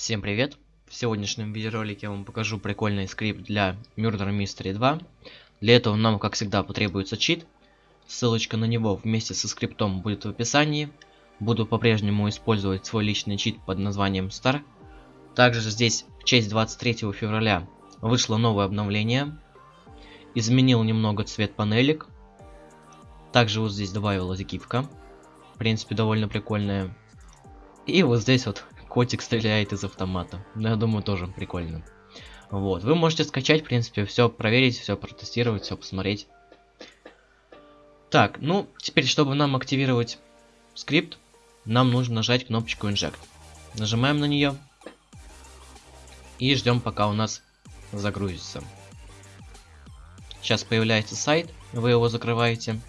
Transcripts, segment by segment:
Всем привет! В сегодняшнем видеоролике я вам покажу прикольный скрипт для Murder Mystery 2. Для этого нам, как всегда, потребуется чит. Ссылочка на него вместе со скриптом будет в описании. Буду по-прежнему использовать свой личный чит под названием Star. Также здесь в честь 23 февраля вышло новое обновление. Изменил немного цвет панелек. Также вот здесь добавилась гифка. В принципе, довольно прикольная. И вот здесь вот котик стреляет из автомата. Ну, я думаю, тоже прикольно. Вот, вы можете скачать, в принципе, все проверить, все протестировать, все посмотреть. Так, ну, теперь, чтобы нам активировать скрипт, нам нужно нажать кнопочку Inject. Нажимаем на нее. И ждем, пока у нас загрузится. Сейчас появляется сайт, вы его закрываете.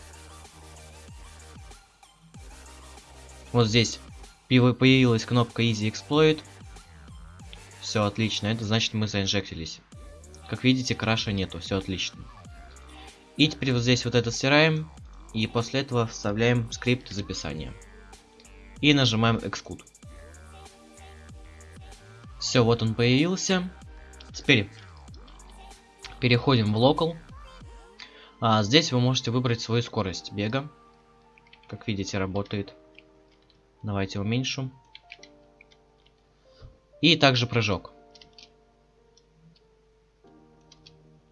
Вот здесь появилась кнопка Easy Exploit. Все отлично, это значит мы заинжектились. Как видите, краша нету, все отлично. И теперь вот здесь вот это стираем. И после этого вставляем скрипт записания. И нажимаем Execute. Все, вот он появился. Теперь переходим в Local. А, здесь вы можете выбрать свою скорость бега. Как видите, работает. Давайте уменьшу. И также прыжок.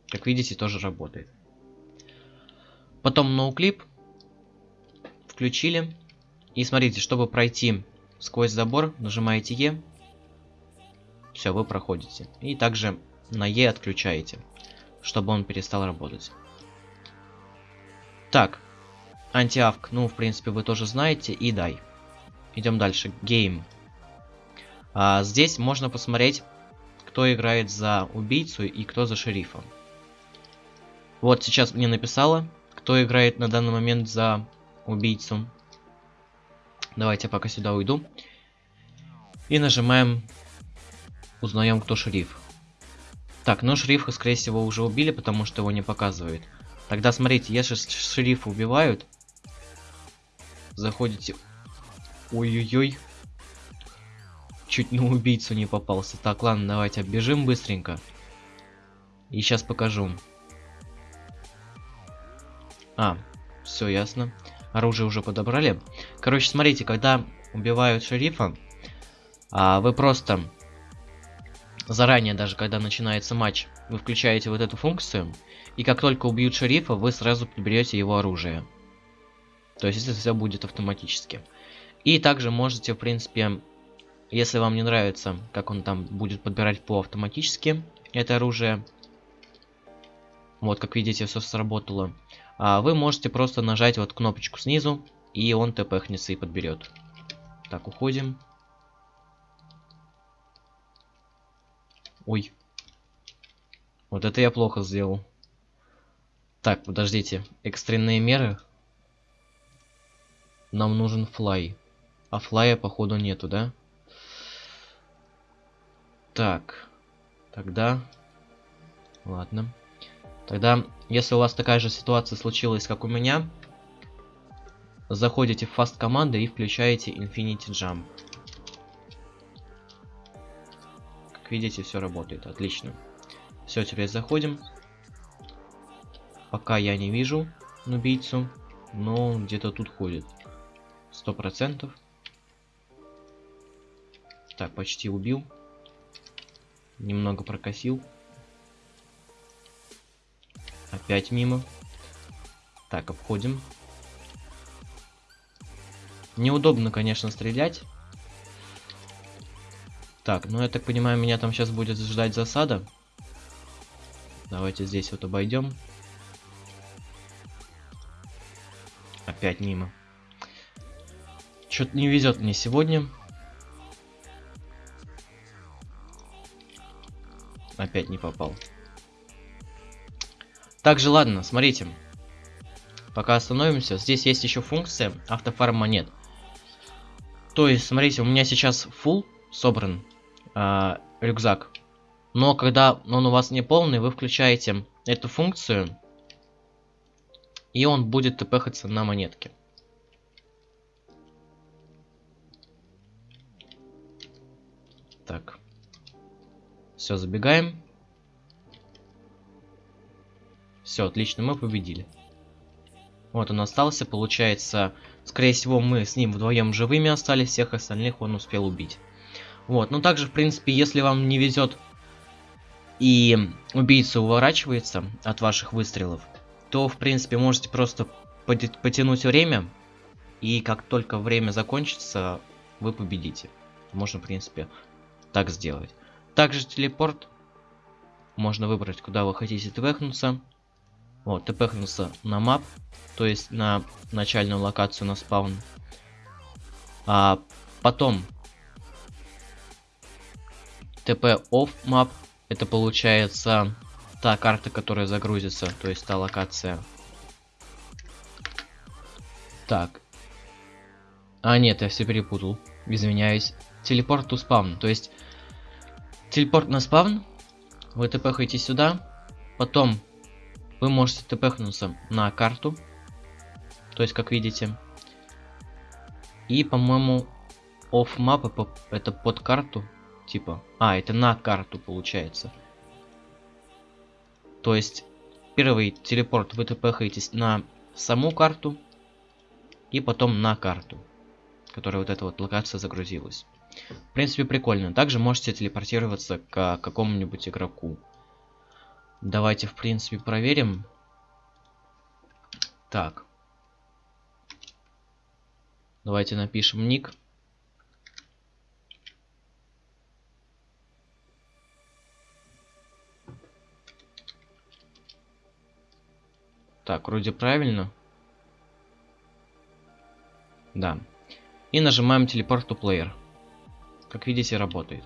Как видите, тоже работает. Потом ноуклип. Включили. И смотрите, чтобы пройти сквозь забор, нажимаете Е. Все, вы проходите. И также на Е отключаете, чтобы он перестал работать. Так, антиавк, ну, в принципе, вы тоже знаете. И дай. Идем дальше. Game. А, здесь можно посмотреть, кто играет за убийцу и кто за шерифа. Вот сейчас мне написала, кто играет на данный момент за убийцу. Давайте пока сюда уйду. И нажимаем узнаем, кто шериф. Так, ну шерифа, скорее всего, уже убили, потому что его не показывает. Тогда смотрите, если шерифа убивают, заходите Ой-ой-ой. Чуть на убийцу не попался. Так, ладно, давайте оббежим быстренько. И сейчас покажу. А, все ясно. Оружие уже подобрали. Короче, смотрите, когда убивают шерифа, а, вы просто заранее, даже когда начинается матч, вы включаете вот эту функцию, и как только убьют шерифа, вы сразу подберете его оружие. То есть это все будет автоматически. И также можете, в принципе, если вам не нравится, как он там будет подбирать по автоматически это оружие, вот, как видите, все сработало, а вы можете просто нажать вот кнопочку снизу, и он тпхнется и подберет. Так, уходим. Ой. Вот это я плохо сделал. Так, подождите. Экстренные меры. Нам нужен флай. А флая, походу, нету, да? Так. Тогда... Ладно. Тогда, если у вас такая же ситуация случилась, как у меня, заходите в фаст команды и включаете Infinity Jump. Как видите, все работает. Отлично. Все, теперь заходим. Пока я не вижу убийцу, но где-то тут ходит. Сто процентов. Так, почти убил. Немного прокосил. Опять мимо. Так, обходим. Неудобно, конечно, стрелять. Так, ну я так понимаю, меня там сейчас будет ждать засада. Давайте здесь вот обойдем. Опять мимо. Что-то не везет мне сегодня. Опять не попал. Также, ладно, смотрите. Пока остановимся. Здесь есть еще функция автофарм монет. То есть, смотрите, у меня сейчас full собран э, рюкзак. Но когда он у вас не полный, вы включаете эту функцию. И он будет тпхаться на монетке. Так. Все, забегаем. Все, отлично, мы победили. Вот он остался, получается, скорее всего, мы с ним вдвоем живыми остались, всех остальных он успел убить. Вот, ну также, в принципе, если вам не везет и убийца уворачивается от ваших выстрелов, то, в принципе, можете просто потянуть время, и как только время закончится, вы победите. Можно, в принципе, так сделать. Также телепорт. Можно выбрать, куда вы хотите тпхнуться. Вот, тпхнулся на мап, то есть на начальную локацию на спаун. А потом TP off map это получается та карта, которая загрузится, то есть та локация. Так. А, нет, я все перепутал. Извиняюсь. Телепорт to спаун. То есть, телепорт на спаун. Вы тпхаете сюда. Потом вы можете тпхнуться на карту. То есть, как видите. И, по-моему, map это под карту. Типа. А, это на карту получается. То есть, первый телепорт вы тпхаетесь на саму карту. И потом на карту. Которая вот эта вот локация загрузилась. В принципе, прикольно. Также можете телепортироваться к какому-нибудь игроку. Давайте, в принципе, проверим. Так. Давайте напишем ник. Так, вроде правильно. Да. И нажимаем телепорт to player. Как видите, работает.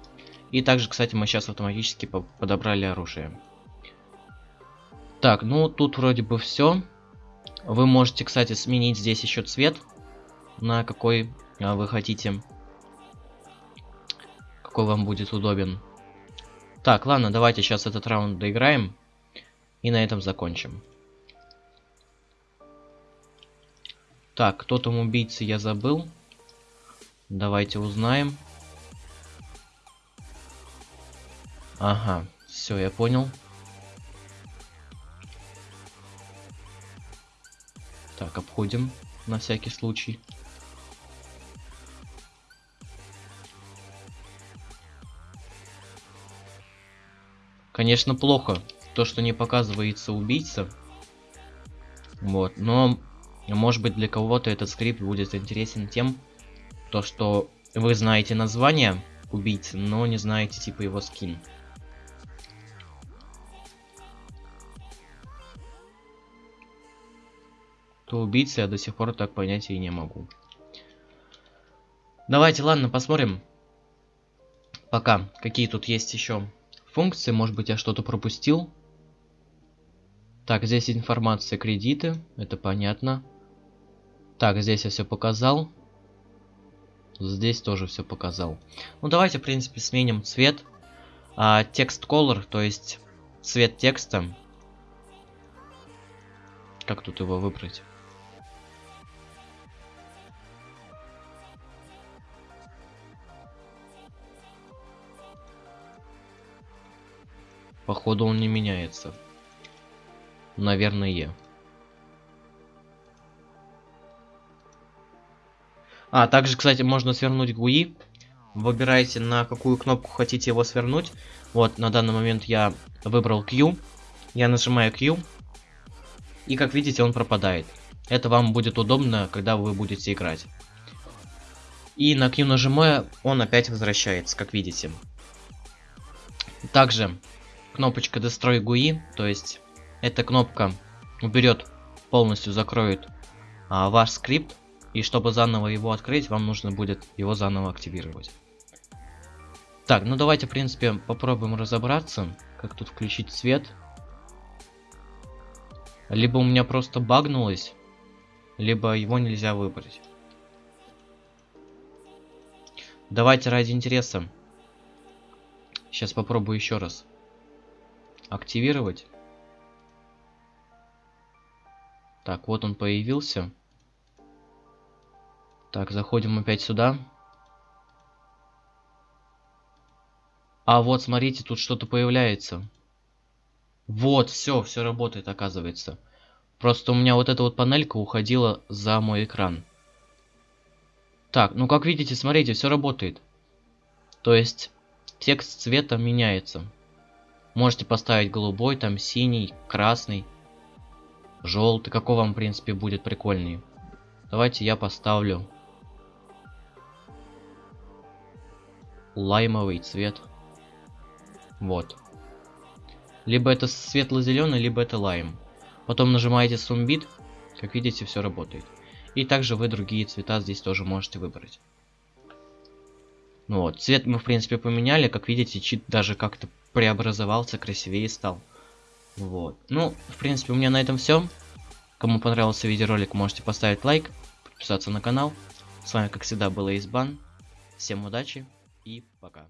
И также, кстати, мы сейчас автоматически подобрали оружие. Так, ну тут вроде бы все. Вы можете, кстати, сменить здесь еще цвет. На какой а, вы хотите. Какой вам будет удобен. Так, ладно, давайте сейчас этот раунд доиграем. И на этом закончим. Так, кто там убийца, я забыл. Давайте узнаем. Ага, все, я понял. Так, обходим на всякий случай. Конечно, плохо то, что не показывается убийца. Вот, но может быть для кого-то этот скрипт будет интересен тем, то что вы знаете название убийцы, но не знаете типа его скин. Кто убийца, я до сих пор так понять и не могу. Давайте, ладно, посмотрим. Пока, какие тут есть еще функции. Может быть, я что-то пропустил. Так, здесь информация кредиты. Это понятно. Так, здесь я все показал. Здесь тоже все показал. Ну, давайте, в принципе, сменим цвет. А, текст color, то есть цвет текста. Как тут его выбрать? Походу он не меняется. Наверное. А, также, кстати, можно свернуть GUI. Выбирайте, на какую кнопку хотите его свернуть. Вот, на данный момент я выбрал Q. Я нажимаю Q. И, как видите, он пропадает. Это вам будет удобно, когда вы будете играть. И на Q нажимая, он опять возвращается, как видите. Также кнопочка Destroy GUI, то есть эта кнопка уберет, полностью закроет а, ваш скрипт, и чтобы заново его открыть, вам нужно будет его заново активировать. Так, ну давайте, в принципе, попробуем разобраться, как тут включить свет. Либо у меня просто багнулось, либо его нельзя выбрать. Давайте ради интереса. Сейчас попробую еще раз активировать. Так, вот он появился. Так, заходим опять сюда. А вот, смотрите, тут что-то появляется. Вот, все, все работает, оказывается. Просто у меня вот эта вот панелька уходила за мой экран. Так, ну как видите, смотрите, все работает. То есть, текст цвета меняется. Можете поставить голубой, там синий, красный, желтый. Какой вам, в принципе, будет прикольнее. Давайте я поставлю лаймовый цвет. Вот. Либо это светло-зеленый, либо это лайм. Потом нажимаете сумбит, как видите, все работает. И также вы другие цвета здесь тоже можете выбрать. Ну вот, цвет мы в принципе поменяли, как видите, чит даже как-то преобразовался, красивее стал. Вот. Ну, в принципе, у меня на этом все. Кому понравился видеоролик, можете поставить лайк, подписаться на канал. С вами, как всегда, был Избан. Всем удачи и пока.